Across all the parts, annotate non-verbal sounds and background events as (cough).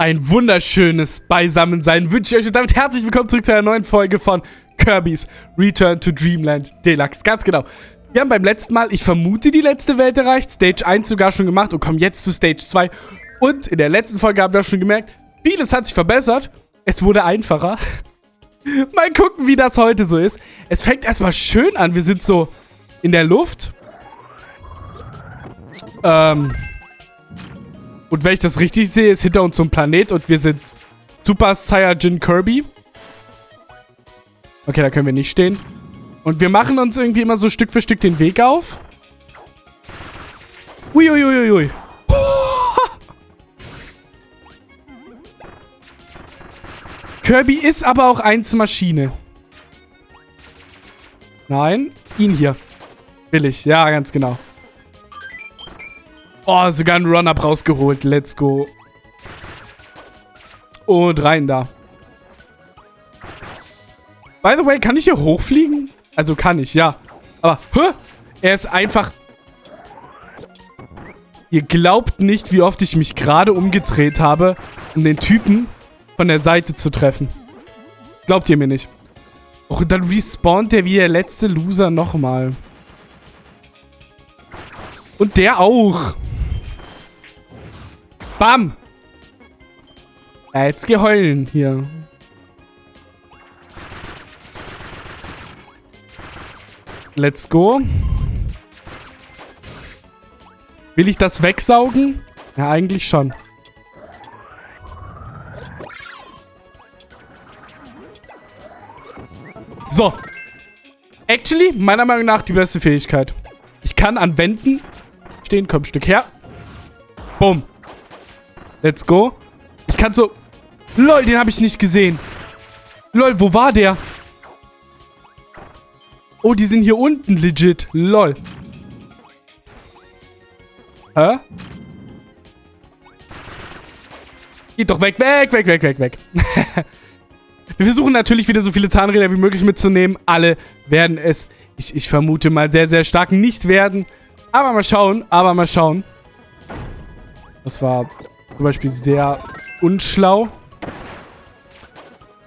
Ein wunderschönes Beisammensein wünsche ich euch und damit herzlich willkommen zurück zu einer neuen Folge von Kirby's Return to Dreamland Deluxe. Ganz genau. Wir haben beim letzten Mal, ich vermute, die letzte Welt erreicht, Stage 1 sogar schon gemacht und kommen jetzt zu Stage 2. Und in der letzten Folge haben wir auch schon gemerkt, vieles hat sich verbessert. Es wurde einfacher. (laughs) Mal gucken, wie das heute so ist. Es fängt erstmal schön an. Wir sind so in der Luft. Ähm, und wenn ich das richtig sehe, ist hinter uns so ein Planet und wir sind Super Saiyajin Kirby. Okay, da können wir nicht stehen. Und wir machen uns irgendwie immer so Stück für Stück den Weg auf. Uiuiuiui. Ui, (laughs) ui. Kirby ist aber auch eins Maschine. Nein, ihn hier. Will ich. Ja, ganz genau. Oh, sogar ein Run-Up rausgeholt. Let's go. Und rein da. By the way, kann ich hier hochfliegen? Also kann ich, ja. Aber, hä? Er ist einfach... Ihr glaubt nicht, wie oft ich mich gerade umgedreht habe, um den Typen von der Seite zu treffen. Glaubt ihr mir nicht. Och, dann respawnt der wie der letzte Loser nochmal. Und der auch. Bam! Jetzt geh heulen hier. Let's go. Will ich das wegsaugen? Ja, eigentlich schon. So. Actually, meiner Meinung nach die beste Fähigkeit. Ich kann an Wänden stehen. Komm, Stück her. Bumm. Let's go. Ich kann so... Lol, den habe ich nicht gesehen. Lol, wo war der? Oh, die sind hier unten legit. Lol. Hä? Geht doch weg, weg, weg, weg, weg, weg. (laughs) Wir versuchen natürlich wieder so viele Zahnräder wie möglich mitzunehmen. Alle werden es, ich, ich vermute mal, sehr, sehr stark nicht werden. Aber mal schauen, aber mal schauen. Das war zum Beispiel sehr unschlau.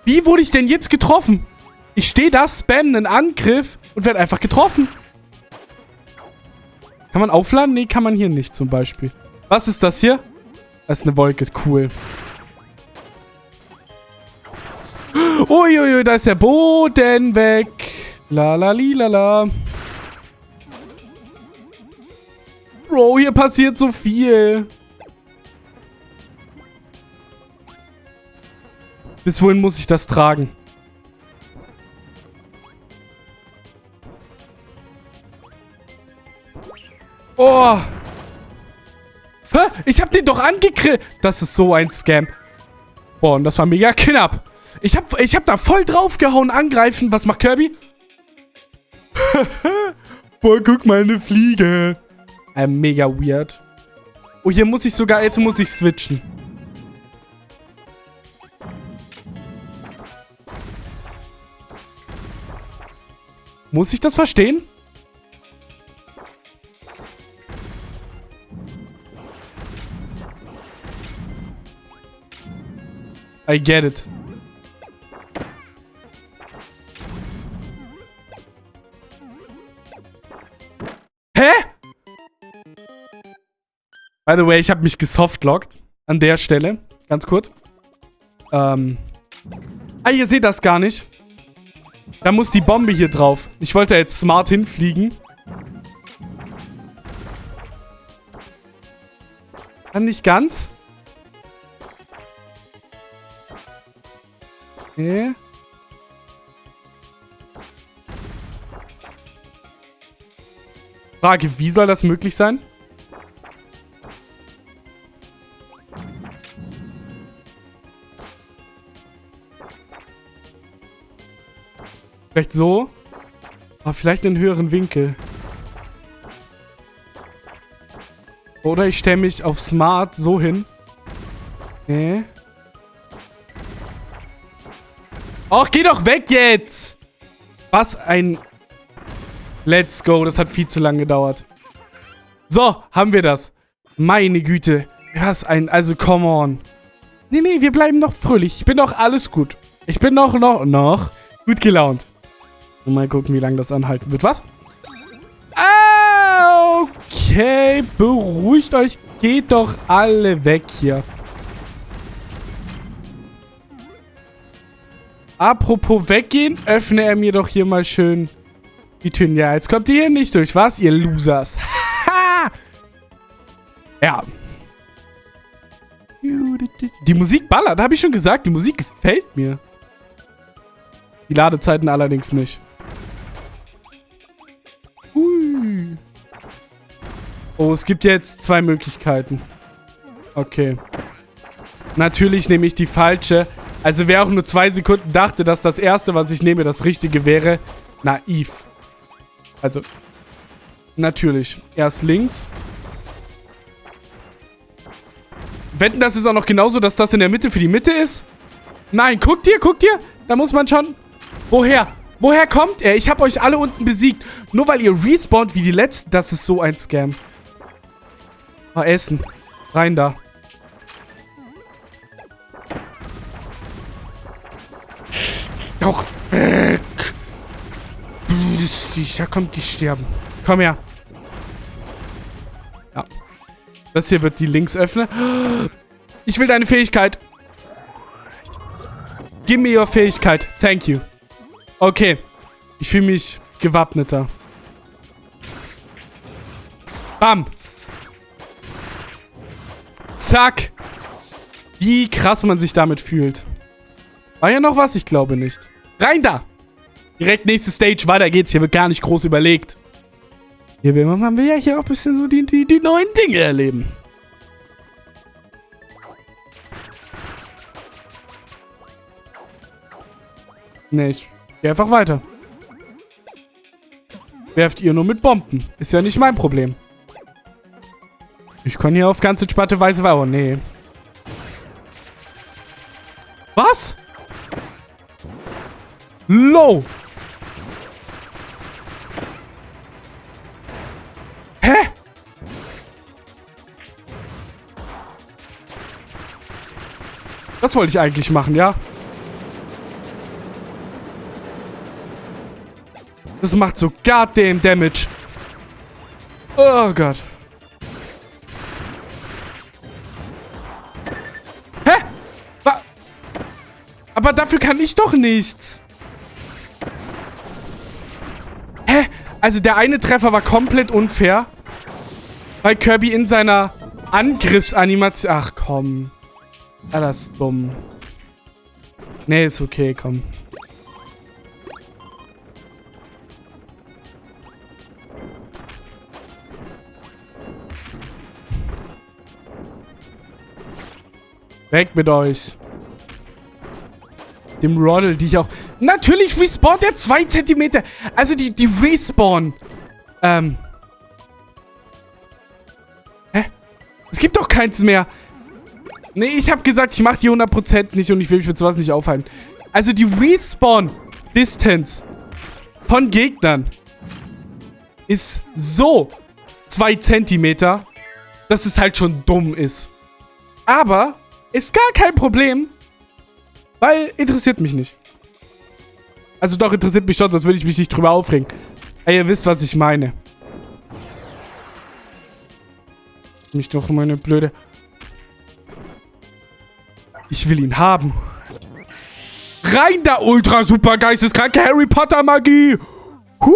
Wie wurde ich denn jetzt getroffen? Ich stehe da, spam einen Angriff und werde einfach getroffen. Kann man aufladen? Nee, kann man hier nicht zum Beispiel. Was ist das hier? Das ist eine Wolke. Cool. Uiuiui, da ist der Boden weg. La la. Bro, hier passiert so viel. Bis wohin muss ich das tragen? Oh. Hä? Ich hab den doch angekriegt. Das ist so ein Scam. Boah, und das war mega knapp. Ich hab, ich hab da voll draufgehauen, angreifen. Was macht Kirby? (laughs) Boah, guck mal, eine Fliege. Äh, mega weird. Oh, hier muss ich sogar, jetzt muss ich switchen. Muss ich das verstehen? I get it. Hä? By the way, ich habe mich gesoftlockt. An der Stelle. Ganz kurz. Ähm. Ah, ihr seht das gar nicht. Da muss die Bombe hier drauf. Ich wollte jetzt smart hinfliegen. Kann nicht ganz. Okay. Frage, wie soll das möglich sein? Vielleicht so. Aber vielleicht einen höheren Winkel. Oder ich stelle mich auf Smart so hin. Nee. Och, geh doch weg jetzt! Was ein... Let's go. Das hat viel zu lange gedauert. So, haben wir das. Meine Güte. Was ein... Also, come on. Nee, nee, wir bleiben noch fröhlich. Ich bin doch alles gut. Ich bin noch, noch, noch gut gelaunt. Mal gucken, wie lange das anhalten wird. Was? Ah, okay. Beruhigt euch. Geht doch alle weg hier. Apropos weggehen, öffne er mir doch hier mal schön die Türen. Ja, jetzt kommt ihr hier nicht durch, was, ihr Losers? (laughs) ja. Die Musik ballert, habe ich schon gesagt. Die Musik gefällt mir. Die Ladezeiten allerdings nicht. Oh, es gibt jetzt zwei Möglichkeiten. Okay. Natürlich nehme ich die falsche. Also wer auch nur zwei Sekunden dachte, dass das erste, was ich nehme, das richtige wäre, naiv. Also, natürlich. Erst links. Wetten, das ist auch noch genauso, dass das in der Mitte für die Mitte ist? Nein, guckt ihr, guckt ihr? Da muss man schon... Woher? Woher kommt er? Ich habe euch alle unten besiegt. Nur weil ihr respawnt wie die Letzten. Das ist so ein Scam. Mal essen. Rein da. Doch weg. Das da kommt die sterben. Komm her. Ja. Das hier wird die links öffnen. Ich will deine Fähigkeit. Gib mir your Fähigkeit. Thank you. Okay. Ich fühle mich gewappneter. Bam. Zack. Wie krass man sich damit fühlt. War ja noch was? Ich glaube nicht. Rein da! Direkt nächste Stage, weiter geht's. Hier wird gar nicht groß überlegt. Hier will man, man will ja hier auch ein bisschen so die, die, die neuen Dinge erleben. Ne, ich gehe einfach weiter. Werft ihr nur mit Bomben. Ist ja nicht mein Problem. Ich kann hier auf ganz entspannte Weise... Oh, nee. Was? Low. Hä? Das wollte ich eigentlich machen, ja? Das macht so goddamn Damage. Oh Gott. Aber dafür kann ich doch nichts. Also der eine Treffer war komplett unfair. Weil Kirby in seiner Angriffsanimation... Ach, komm. Ja, das ist dumm. Nee, ist okay, komm. Weg mit euch. Dem Roddle, die ich auch... Natürlich respawnt er zwei Zentimeter. Also die, die Respawn. Ähm. Hä? Es gibt doch keins mehr. Nee, ich habe gesagt, ich mache die 100% nicht und ich will mich für sowas nicht aufhalten. Also die Respawn-Distance von Gegnern ist so zwei Zentimeter, dass es halt schon dumm ist. Aber ist gar kein Problem, weil interessiert mich nicht. Also doch, interessiert mich schon, sonst würde ich mich nicht drüber aufregen. Ey, ihr wisst, was ich meine. Mich doch meine blöde... Ich will ihn haben. Rein da, ultra super geisteskranke Harry Potter Magie. Hui.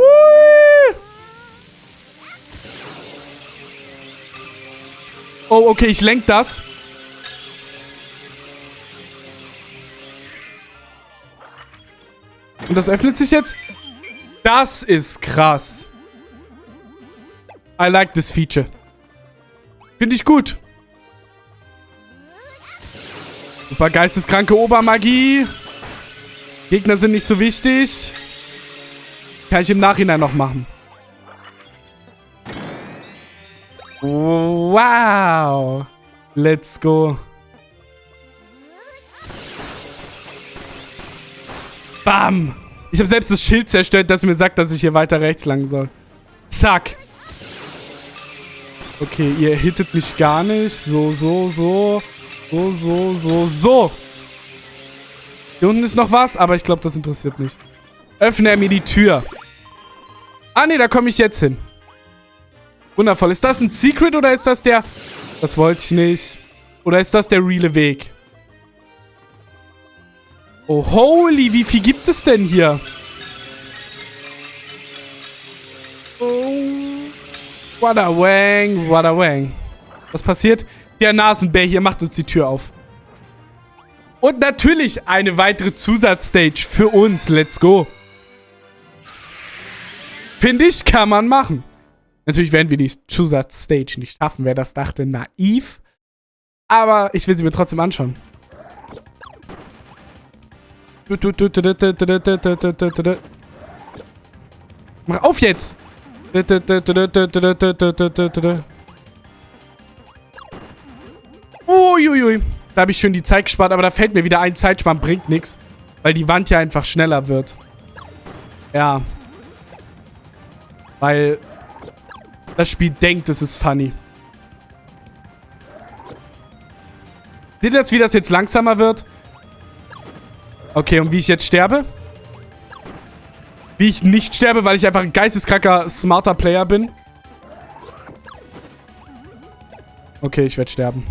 Oh, okay, ich lenk das. Und das öffnet sich jetzt? Das ist krass. I like this feature. Finde ich gut. Super geisteskranke Obermagie. Gegner sind nicht so wichtig. Kann ich im Nachhinein noch machen. Wow. Let's go. Bam. Ich habe selbst das Schild zerstört, das mir sagt, dass ich hier weiter rechts lang soll. Zack. Okay, ihr hittet mich gar nicht. So, so, so. So, so, so, so. Hier unten ist noch was, aber ich glaube, das interessiert nicht. Öffne er mir die Tür. Ah, nee, da komme ich jetzt hin. Wundervoll. Ist das ein Secret oder ist das der... Das wollte ich nicht. Oder ist das der reale Weg? Oh, holy, wie viel gibt es denn hier? Oh. What a wang, what a wang. Was passiert? Der Nasenbär hier macht uns die Tür auf. Und natürlich eine weitere Zusatzstage für uns. Let's go. Finde ich, kann man machen. Natürlich werden wir die Zusatzstage nicht schaffen. Wer das dachte, naiv. Aber ich will sie mir trotzdem anschauen. Mach auf jetzt! Uiuiui. Da habe ich schön die Zeit gespart, aber da fällt mir wieder ein, Zeitsparen bringt nichts. Weil die Wand ja einfach schneller wird. Ja. Weil das Spiel denkt, es ist funny. Seht ihr jetzt, wie das jetzt langsamer wird? Okay, und wie ich jetzt sterbe? Wie ich nicht sterbe, weil ich einfach ein geisteskranker, smarter Player bin. Okay, ich werde sterben.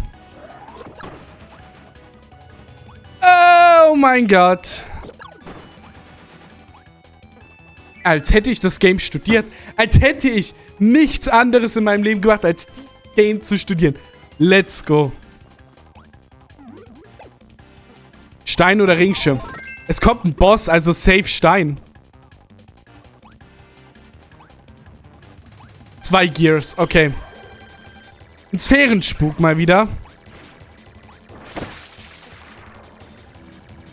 Oh mein Gott. Als hätte ich das Game studiert. Als hätte ich nichts anderes in meinem Leben gemacht, als Game zu studieren. Let's go. Stein oder Ringschirm? Es kommt ein Boss, also safe Stein. Zwei Gears, okay. Ein Sphärenspuk mal wieder.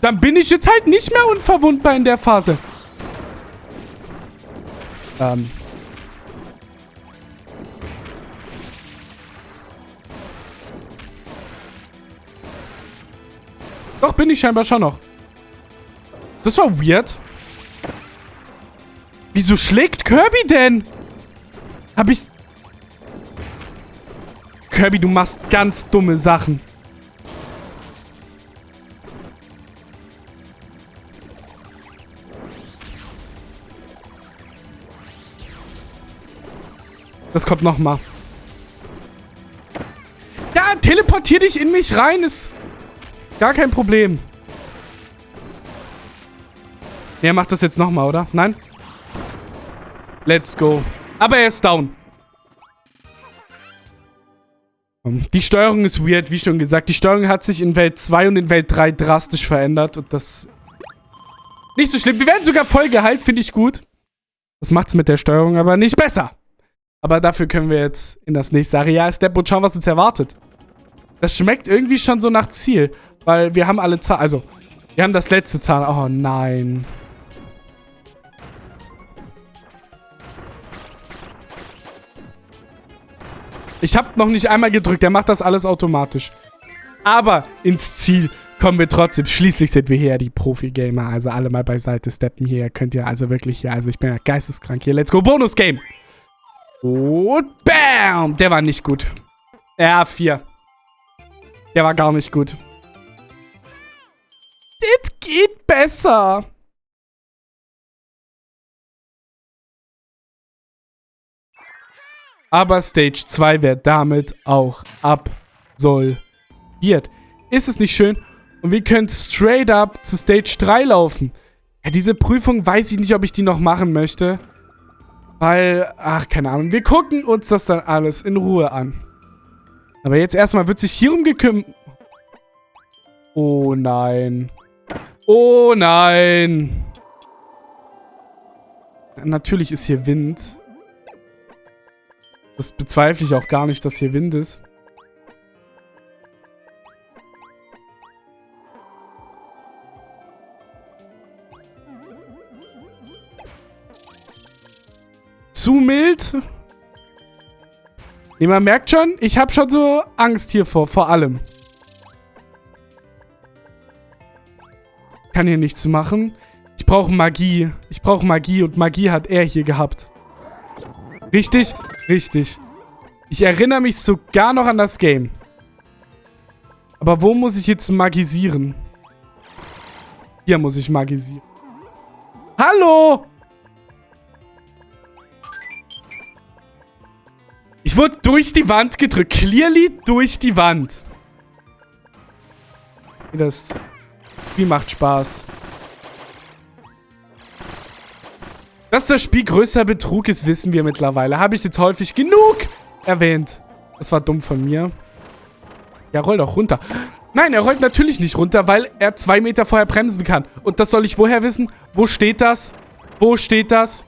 Dann bin ich jetzt halt nicht mehr unverwundbar in der Phase. Ähm. Doch, bin ich scheinbar schon noch. Das war weird. Wieso schlägt Kirby denn? Hab ich... Kirby, du machst ganz dumme Sachen. Das kommt nochmal. Ja, teleportier dich in mich rein. Ist gar kein Problem. Er macht das jetzt nochmal, oder? Nein? Let's go. Aber er ist down. Die Steuerung ist weird, wie schon gesagt. Die Steuerung hat sich in Welt 2 und in Welt 3 drastisch verändert. Und das... Nicht so schlimm. Wir werden sogar voll geheilt, finde ich gut. Das macht es mit der Steuerung aber nicht besser. Aber dafür können wir jetzt in das nächste Areal steppen und schauen, was uns erwartet. Das schmeckt irgendwie schon so nach Ziel. Weil wir haben alle Zahlen... Also, wir haben das letzte Zahn. Oh nein. Ich habe noch nicht einmal gedrückt. Der macht das alles automatisch. Aber ins Ziel kommen wir trotzdem. Schließlich sind wir hier die Profi-Gamer. Also alle mal beiseite steppen hier. Könnt ihr also wirklich hier... Also ich bin ja geisteskrank hier. Let's go. Bonus-Game. Und bam. Der war nicht gut. Ja, vier. Der war gar nicht gut. Das geht besser. Aber Stage 2 wird damit auch absolviert. Ist es nicht schön? Und wir können straight up zu Stage 3 laufen. Ja, diese Prüfung weiß ich nicht, ob ich die noch machen möchte. Weil, ach, keine Ahnung. Wir gucken uns das dann alles in Ruhe an. Aber jetzt erstmal wird sich hier umgekümmert. Oh nein. Oh nein. Natürlich ist hier Wind. Das bezweifle ich auch gar nicht, dass hier Wind ist. Zu mild. Nee, man merkt schon, ich habe schon so Angst hier vor, vor allem. Kann hier nichts machen. Ich brauche Magie. Ich brauche Magie und Magie hat er hier gehabt. Richtig? Richtig. Ich erinnere mich sogar noch an das Game. Aber wo muss ich jetzt magisieren? Hier muss ich magisieren. Hallo! Ich wurde durch die Wand gedrückt. Clearly durch die Wand. Das Spiel macht Spaß. Dass das Spiel größer Betrug ist, wissen wir mittlerweile. Habe ich jetzt häufig genug erwähnt. Das war dumm von mir. Ja, roll doch runter. Nein, er rollt natürlich nicht runter, weil er zwei Meter vorher bremsen kann. Und das soll ich woher wissen? Wo steht das? Wo steht das?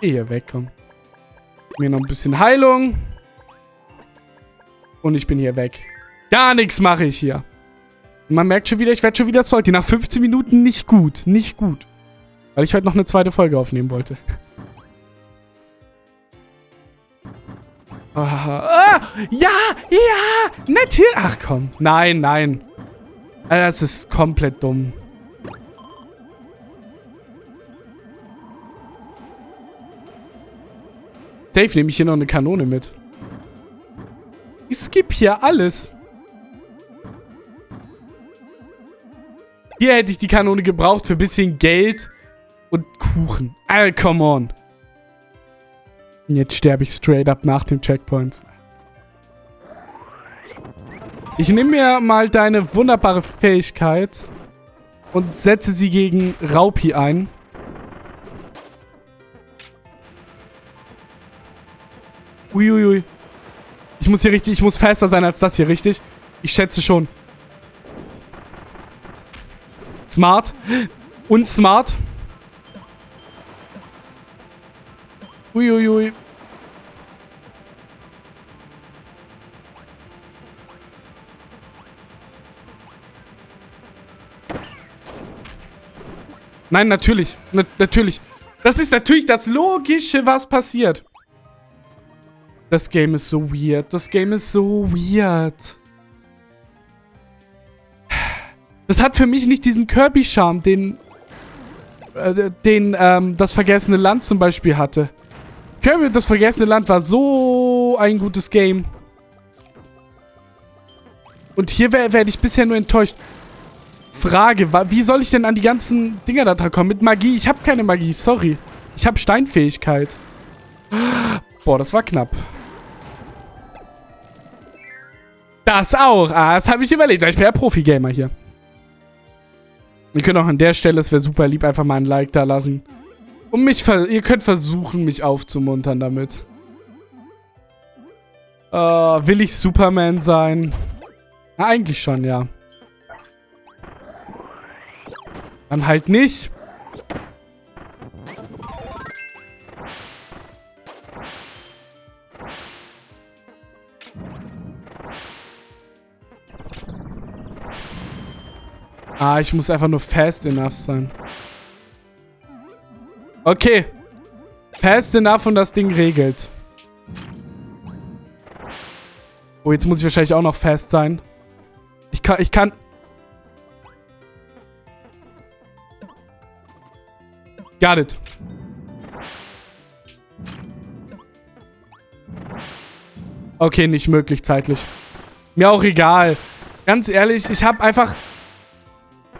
Geh hier weg, komm. Mir noch ein bisschen Heilung. Und ich bin hier weg. Gar nichts mache ich hier. Man merkt schon wieder, ich werde schon wieder salty. Nach 15 Minuten nicht gut. Nicht gut. Weil ich heute noch eine zweite Folge aufnehmen wollte. Ah, ja, ja, natürlich. Ach komm, nein, nein. Das ist komplett dumm. Safe nehme ich hier noch eine Kanone mit. Ich skip hier alles. Hier hätte ich die Kanone gebraucht für ein bisschen Geld Kuchen. Alter, come on. Jetzt sterbe ich straight up nach dem Checkpoint. Ich nehme mir mal deine wunderbare Fähigkeit und setze sie gegen Raupi ein. Uiuiui. Ich muss hier richtig, ich muss fester sein als das hier, richtig? Ich schätze schon. Smart. Und smart. Uiuiui. Nein, natürlich. Na natürlich. Das ist natürlich das Logische, was passiert. Das Game ist so weird. Das Game ist so weird. Das hat für mich nicht diesen Kirby-Charme, den, äh, den ähm, das Vergessene Land zum Beispiel hatte. Kirby und das Vergessene Land war so ein gutes Game. Und hier werde ich bisher nur enttäuscht. Frage, wie soll ich denn an die ganzen Dinger da dran kommen? Mit Magie? Ich habe keine Magie, sorry. Ich habe Steinfähigkeit. Boah, das war knapp. Das auch. Ah, das habe ich überlegt. Ich bin ja Profi-Gamer hier. Ihr könnt auch an der Stelle, es wäre super lieb, einfach mal ein Like da lassen. Und mich, ihr könnt versuchen, mich aufzumuntern damit. Uh, will ich Superman sein? Na, eigentlich schon, ja. Dann halt nicht. Ah, ich muss einfach nur fast enough sein. Okay. Fast enough und das Ding regelt. Oh, jetzt muss ich wahrscheinlich auch noch fast sein. Ich kann, ich kann... Got it. Okay, nicht möglich zeitlich. Mir auch egal. Ganz ehrlich, ich habe einfach...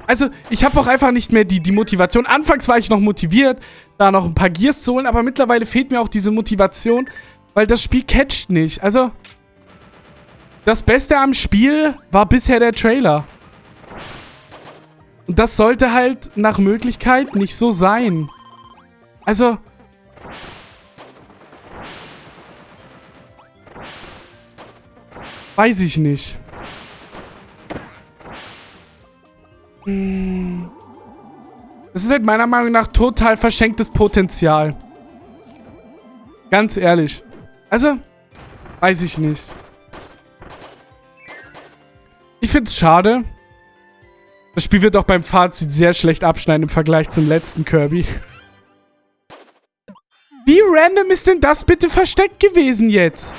Also, ich habe auch einfach nicht mehr die, die Motivation. Anfangs war ich noch motiviert, da noch ein paar Gears zu holen, aber mittlerweile fehlt mir auch diese Motivation, weil das Spiel catcht nicht. Also, das Beste am Spiel war bisher der Trailer. Und das sollte halt nach Möglichkeit nicht so sein. Also... Weiß ich nicht. Das ist halt meiner Meinung nach total verschenktes Potenzial. Ganz ehrlich. Also, weiß ich nicht. Ich finde es schade. Das Spiel wird auch beim Fazit sehr schlecht abschneiden im Vergleich zum letzten Kirby. Wie random ist denn das bitte versteckt gewesen jetzt?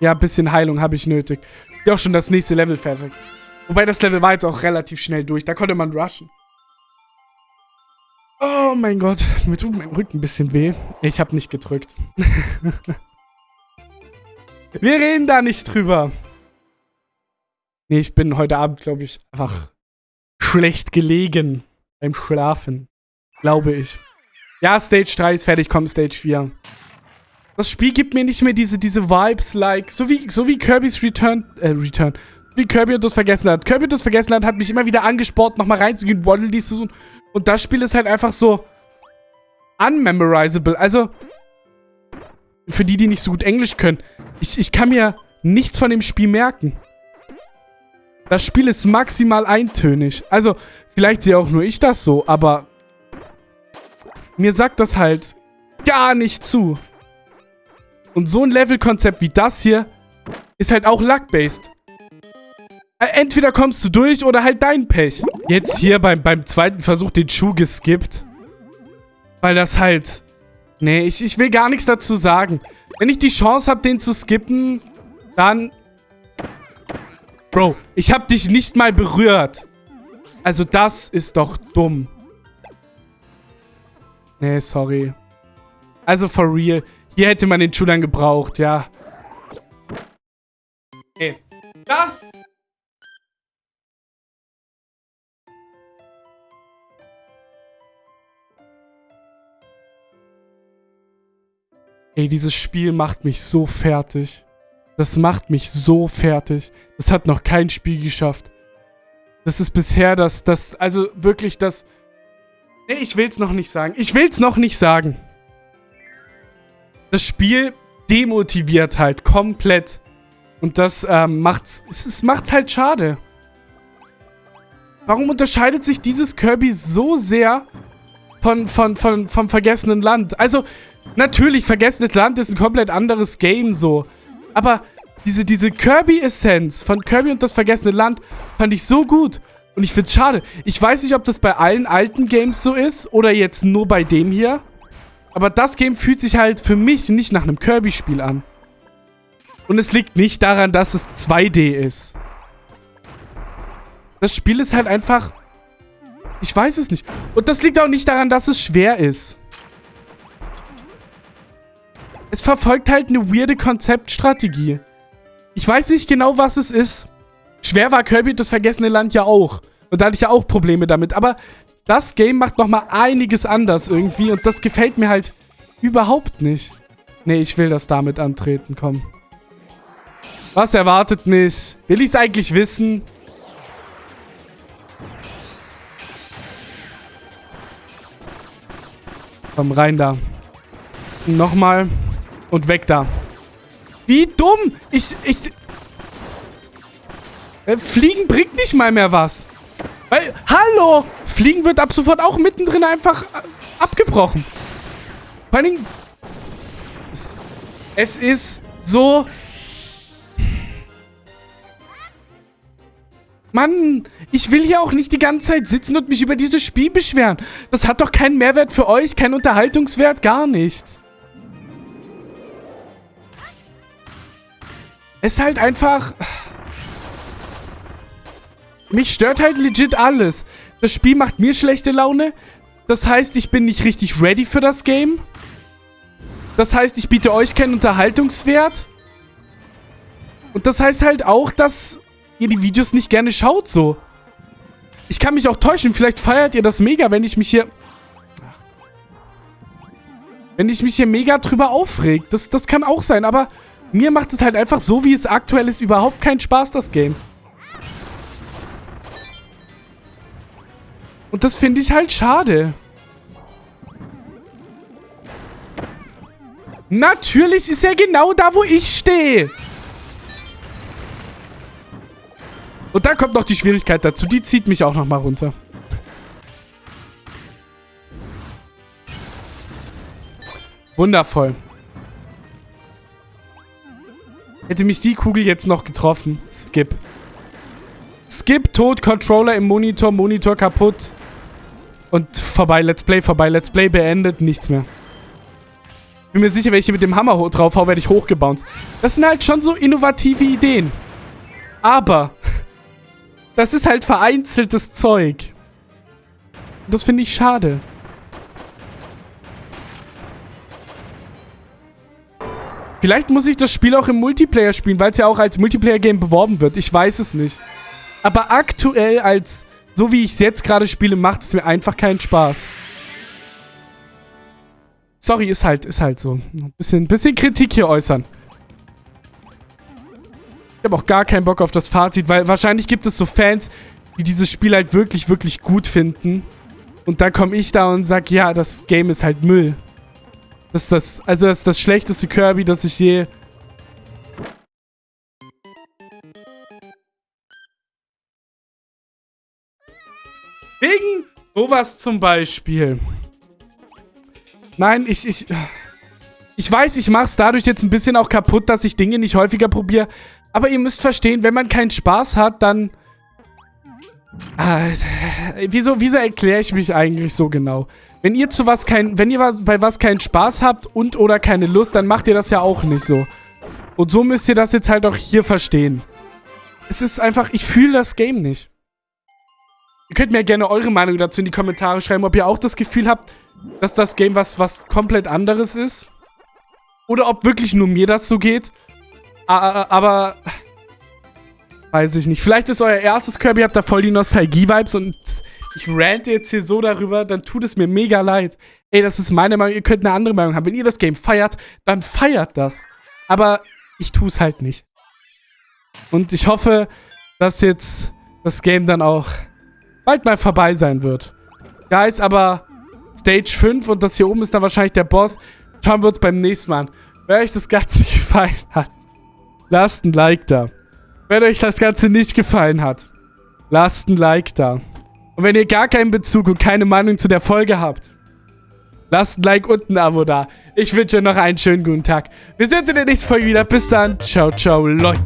Ja, ein bisschen Heilung habe ich nötig. Ja, auch schon das nächste Level fertig. Wobei das Level war jetzt auch relativ schnell durch. Da konnte man rushen. Oh mein Gott, mir tut mein Rücken ein bisschen weh. Ich habe nicht gedrückt. (laughs) Wir reden da nicht drüber. Nee, ich bin heute Abend, glaube ich, einfach schlecht gelegen beim Schlafen. Glaube ich. Ja, Stage 3 ist fertig, komm, Stage 4. Das Spiel gibt mir nicht mehr diese, diese Vibes, like, so wie, so wie Kirby's Return, äh, Return, wie Kirby und das Vergessenland. Kirby und das Vergessenland hat mich immer wieder angespornt, nochmal reinzugehen, Waddle Dees zu suchen. Und das Spiel ist halt einfach so unmemorizable. Also, für die, die nicht so gut Englisch können, ich, ich kann mir nichts von dem Spiel merken. Das Spiel ist maximal eintönig. Also, vielleicht sehe auch nur ich das so, aber mir sagt das halt gar nicht zu. Und so ein Levelkonzept wie das hier ist halt auch luck-based. Äh, entweder kommst du durch oder halt dein Pech. Jetzt hier beim, beim zweiten Versuch den Schuh geskippt. Weil das halt... Nee, ich, ich will gar nichts dazu sagen. Wenn ich die Chance habe, den zu skippen, dann... Bro, ich habe dich nicht mal berührt. Also das ist doch dumm. Nee, sorry. Also for real. Hier hätte man den Schuh dann gebraucht, ja. Okay. Das Ey, dieses Spiel macht mich so fertig. Das macht mich so fertig. Das hat noch kein Spiel geschafft. Das ist bisher das, das, also wirklich das... Nee, ich will's noch nicht sagen. Ich will's noch nicht sagen. Das Spiel demotiviert halt komplett. Und das ähm, macht's, es, macht's halt schade. Warum unterscheidet sich dieses Kirby so sehr von, von, von, vom vergessenen Land? Also, Natürlich, Vergessenes Land ist ein komplett anderes Game so. Aber diese, diese Kirby-Essenz von Kirby und das Vergessene Land fand ich so gut. Und ich find's schade. Ich weiß nicht, ob das bei allen alten Games so ist oder jetzt nur bei dem hier. Aber das Game fühlt sich halt für mich nicht nach einem Kirby-Spiel an. Und es liegt nicht daran, dass es 2D ist. Das Spiel ist halt einfach... Ich weiß es nicht. Und das liegt auch nicht daran, dass es schwer ist es verfolgt halt eine weirde Konzeptstrategie. Ich weiß nicht genau, was es ist. Schwer war Kirby das vergessene Land ja auch. Und da hatte ich ja auch Probleme damit. Aber das Game macht nochmal einiges anders irgendwie. Und das gefällt mir halt überhaupt nicht. Nee, ich will das damit antreten, komm. Was erwartet mich? Will ich es eigentlich wissen? Komm, rein da. Nochmal. Und weg da. Wie dumm. Ich, ich... Äh, Fliegen bringt nicht mal mehr was. Weil, hallo! Fliegen wird ab sofort auch mittendrin einfach äh, abgebrochen. Vor allen Dingen... Es, es ist so... Mann, ich will hier auch nicht die ganze Zeit sitzen und mich über dieses Spiel beschweren. Das hat doch keinen Mehrwert für euch, keinen Unterhaltungswert, gar nichts. Es ist halt einfach... Mich stört halt legit alles. Das Spiel macht mir schlechte Laune. Das heißt, ich bin nicht richtig ready für das Game. Das heißt, ich biete euch keinen Unterhaltungswert. Und das heißt halt auch, dass ihr die Videos nicht gerne schaut so. Ich kann mich auch täuschen. Vielleicht feiert ihr das mega, wenn ich mich hier... Wenn ich mich hier mega drüber aufreg. Das, das kann auch sein, aber... Mir macht es halt einfach so, wie es aktuell ist, überhaupt keinen Spaß, das Game. Und das finde ich halt schade. Natürlich ist er genau da, wo ich stehe. Und da kommt noch die Schwierigkeit dazu. Die zieht mich auch nochmal runter. Wundervoll. Hätte mich die Kugel jetzt noch getroffen. Skip. Skip, tot, Controller im Monitor, Monitor kaputt. Und vorbei, Let's Play, vorbei, Let's Play, beendet, nichts mehr. Bin mir sicher, wenn ich hier mit dem Hammer drauf haue, werde ich hochgebounced. Das sind halt schon so innovative Ideen. Aber, (laughs) das ist halt vereinzeltes Zeug. Und das finde ich schade. Vielleicht muss ich das Spiel auch im Multiplayer spielen, weil es ja auch als Multiplayer-Game beworben wird. Ich weiß es nicht. Aber aktuell als so wie ich es jetzt gerade spiele, macht es mir einfach keinen Spaß. Sorry, ist halt, ist halt so. Ein bisschen, bisschen Kritik hier äußern. Ich habe auch gar keinen Bock auf das Fazit, weil wahrscheinlich gibt es so Fans, die dieses Spiel halt wirklich, wirklich gut finden. Und dann komme ich da und sage, ja, das Game ist halt Müll. Das ist das, also das ist das schlechteste Kirby, das ich je... Wegen sowas zum Beispiel. Nein, ich, ich... Ich weiß, ich mache es dadurch jetzt ein bisschen auch kaputt, dass ich Dinge nicht häufiger probiere. Aber ihr müsst verstehen, wenn man keinen Spaß hat, dann... Ah, wieso wieso erkläre ich mich eigentlich so genau? Wenn ihr zu was kein, wenn ihr was, bei was keinen Spaß habt und oder keine Lust, dann macht ihr das ja auch nicht so. Und so müsst ihr das jetzt halt auch hier verstehen. Es ist einfach, ich fühle das Game nicht. Ihr könnt mir gerne eure Meinung dazu in die Kommentare schreiben, ob ihr auch das Gefühl habt, dass das Game was, was komplett anderes ist. Oder ob wirklich nur mir das so geht. Aber Weiß ich nicht. Vielleicht ist euer erstes Kirby, habt da voll die Nostalgie-Vibes und ich rante jetzt hier so darüber, dann tut es mir mega leid. Ey, das ist meine Meinung, ihr könnt eine andere Meinung haben. Wenn ihr das Game feiert, dann feiert das. Aber ich tue es halt nicht. Und ich hoffe, dass jetzt das Game dann auch bald mal vorbei sein wird. Guys, aber Stage 5 und das hier oben ist dann wahrscheinlich der Boss. Schauen wir uns beim nächsten Mal an. Wenn euch das Ganze (laughs) gefallen hat, lasst ein Like da. Wenn euch das Ganze nicht gefallen hat, lasst ein Like da. Und wenn ihr gar keinen Bezug und keine Meinung zu der Folge habt, lasst ein Like und ein Abo da. Ich wünsche euch noch einen schönen guten Tag. Wir sehen uns in der nächsten Folge wieder. Bis dann. Ciao, ciao, Leute.